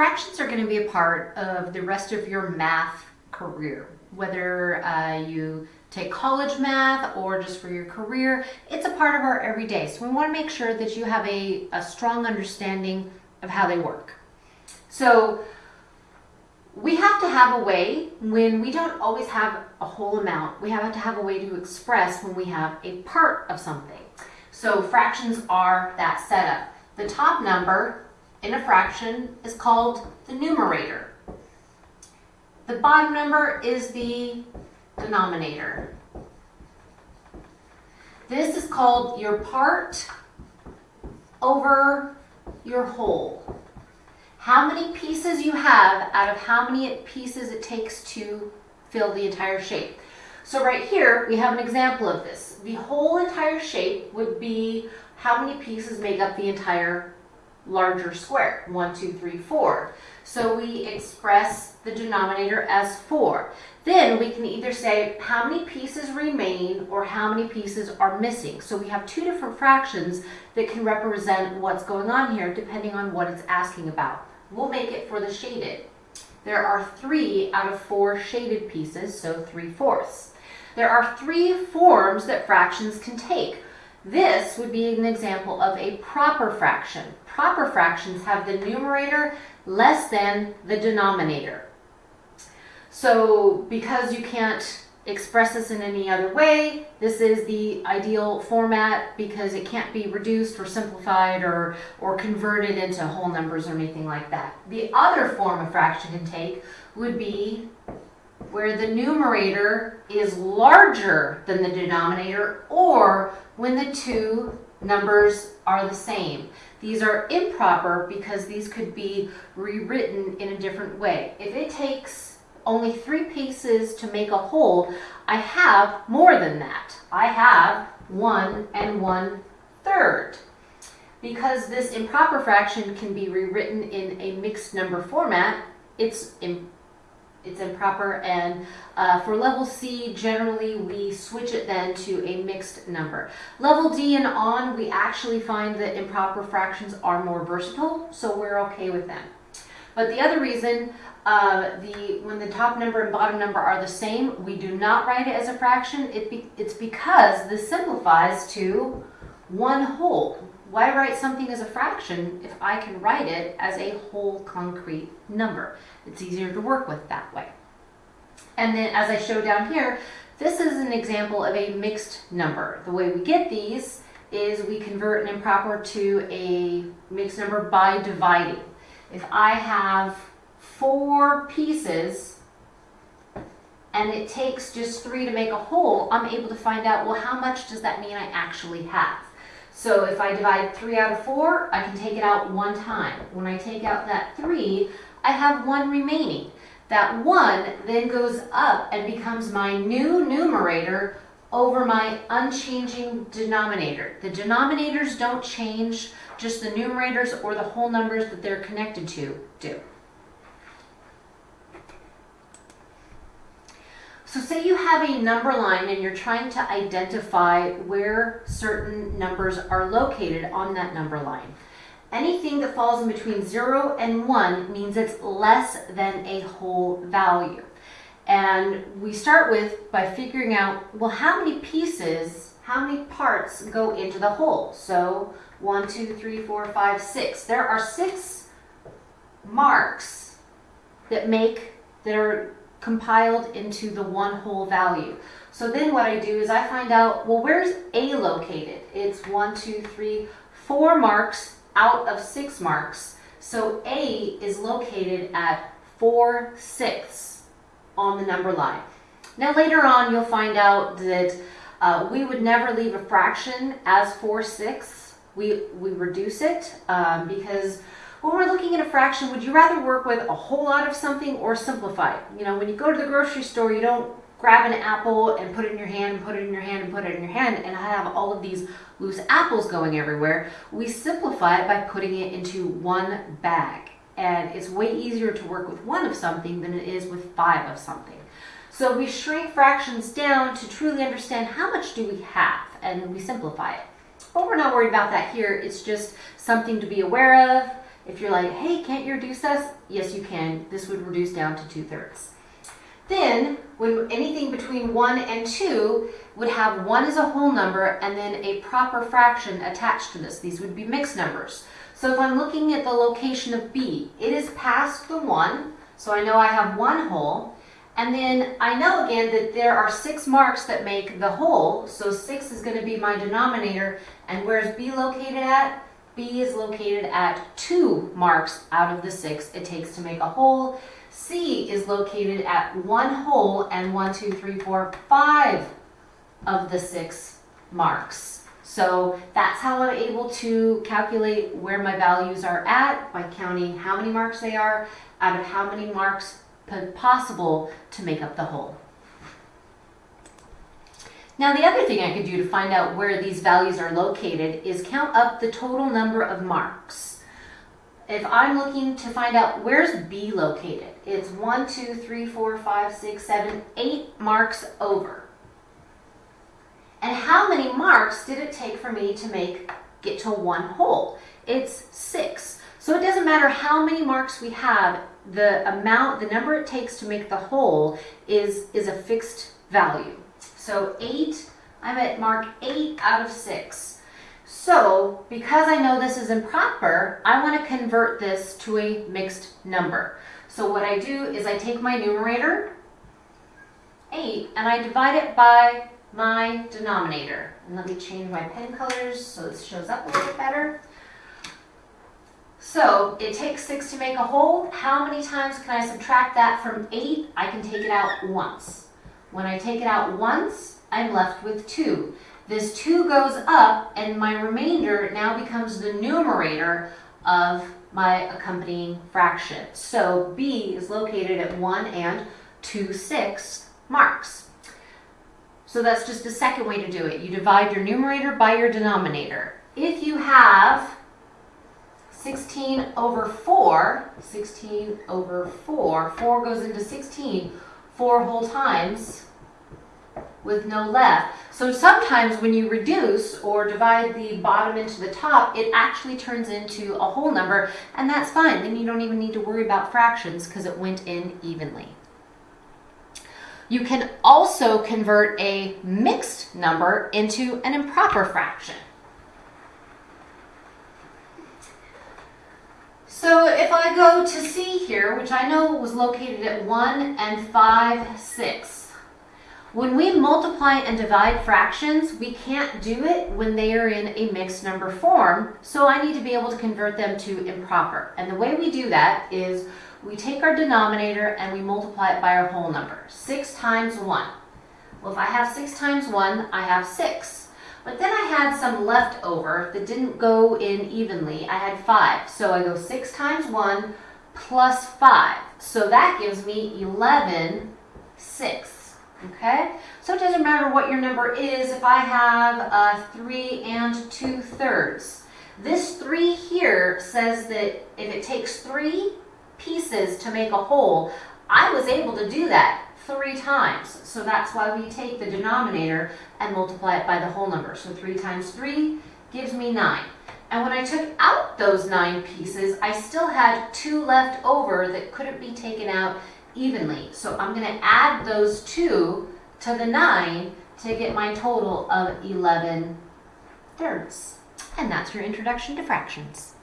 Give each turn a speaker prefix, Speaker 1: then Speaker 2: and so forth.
Speaker 1: Fractions are going to be a part of the rest of your math career. Whether uh, you take college math or just for your career, it's a part of our everyday. So we want to make sure that you have a, a strong understanding of how they work. So we have to have a way when we don't always have a whole amount, we have to have a way to express when we have a part of something. So fractions are that setup. The top number in a fraction is called the numerator. The bottom number is the denominator. This is called your part over your whole. How many pieces you have out of how many pieces it takes to fill the entire shape. So right here, we have an example of this. The whole entire shape would be how many pieces make up the entire larger square. One, two, three, four. So we express the denominator as four. Then we can either say how many pieces remain or how many pieces are missing. So we have two different fractions that can represent what's going on here depending on what it's asking about. We'll make it for the shaded. There are three out of four shaded pieces, so three fourths. There are three forms that fractions can take. This would be an example of a proper fraction. Proper fractions have the numerator less than the denominator. So because you can't express this in any other way, this is the ideal format because it can't be reduced or simplified or, or converted into whole numbers or anything like that. The other form a fraction can take would be where the numerator is larger than the denominator or when the two numbers are the same. These are improper because these could be rewritten in a different way. If it takes only three pieces to make a whole, I have more than that. I have one and one third. Because this improper fraction can be rewritten in a mixed number format, it's it's improper and uh, for level C generally we switch it then to a mixed number. Level D and on we actually find that improper fractions are more versatile so we're okay with them. But the other reason uh, the when the top number and bottom number are the same we do not write it as a fraction it be, it's because this simplifies to one whole why write something as a fraction if I can write it as a whole concrete number? It's easier to work with that way. And then as I show down here, this is an example of a mixed number. The way we get these is we convert an improper to a mixed number by dividing. If I have four pieces and it takes just three to make a whole, I'm able to find out, well, how much does that mean I actually have? So if I divide 3 out of 4, I can take it out one time. When I take out that 3, I have 1 remaining. That 1 then goes up and becomes my new numerator over my unchanging denominator. The denominators don't change, just the numerators or the whole numbers that they're connected to do. So say you have a number line and you're trying to identify where certain numbers are located on that number line. Anything that falls in between 0 and 1 means it's less than a whole value. And we start with by figuring out, well, how many pieces, how many parts go into the whole? So 1, 2, 3, 4, 5, 6. There are six marks that make, that are compiled into the one whole value. So then what I do is I find out, well, where's A located? It's one, two, three, four marks out of six marks. So A is located at 4 sixths on the number line. Now later on you'll find out that uh, we would never leave a fraction as 4 sixths. We, we reduce it um, because when we're looking at a fraction, would you rather work with a whole lot of something or simplify it? You know, when you go to the grocery store, you don't grab an apple and put it in your hand and put it in your hand and put it in your hand and have all of these loose apples going everywhere. We simplify it by putting it into one bag. And it's way easier to work with one of something than it is with five of something. So we shrink fractions down to truly understand how much do we have and we simplify it. But we're not worried about that here. It's just something to be aware of If you're like, hey, can't you reduce this? Yes, you can. This would reduce down to 2 thirds. Then, when anything between 1 and 2 would have 1 as a whole number and then a proper fraction attached to this. These would be mixed numbers. So if I'm looking at the location of B, it is past the 1, so I know I have one whole. And then I know again that there are six marks that make the whole, so 6 is going to be my denominator. And where's B located at? B is located at 2 marks out of the 6 it takes to make a whole. C is located at one whole and one, two, three, four, five of the six marks. So that's how I'm able to calculate where my values are at by counting how many marks they are out of how many marks possible to make up the whole. Now the other thing I could do to find out where these values are located is count up the total number of marks if I'm looking to find out where's B located, it's one, two, three, four, five, six, seven, eight marks over. And how many marks did it take for me to make get to one whole? It's six. So it doesn't matter how many marks we have, the amount, the number it takes to make the whole is, is a fixed value. So eight, I'm at mark eight out of six. So because I know this is improper, I want to convert this to a mixed number. So what I do is I take my numerator, 8, and I divide it by my denominator. And let me change my pen colors so this shows up a little bit better. So it takes 6 to make a whole. How many times can I subtract that from 8? I can take it out once. When I take it out once, I'm left with 2. This 2 goes up, and my remainder now becomes the numerator of my accompanying fraction. So B is located at 1 and 2 sixths marks. So that's just a second way to do it. You divide your numerator by your denominator. If you have 16 over 4, 16 over 4, 4 goes into 16 four whole times, with no left. So sometimes when you reduce or divide the bottom into the top, it actually turns into a whole number, and that's fine. Then you don't even need to worry about fractions because it went in evenly. You can also convert a mixed number into an improper fraction. So if I go to C here, which I know was located at 1 and 5 6, when we multiply and divide fractions, we can't do it when they are in a mixed number form, so I need to be able to convert them to improper. And the way we do that is we take our denominator and we multiply it by our whole number. 6 times 1. Well, if I have 6 times 1, I have 6. But then I had some left over that didn't go in evenly. I had 5. So I go 6 times 1 plus 5. So that gives me 11 6. Okay, so it doesn't matter what your number is if I have a 3 and 2 thirds. This 3 here says that if it takes 3 pieces to make a whole, I was able to do that three times. So that's why we take the denominator and multiply it by the whole number. So 3 times 3 gives me 9. And when I took out those 9 pieces, I still had 2 left over that couldn't be taken out evenly. So I'm going to add those two to the 9 to get my total of 11 thirds. And that's your introduction to fractions.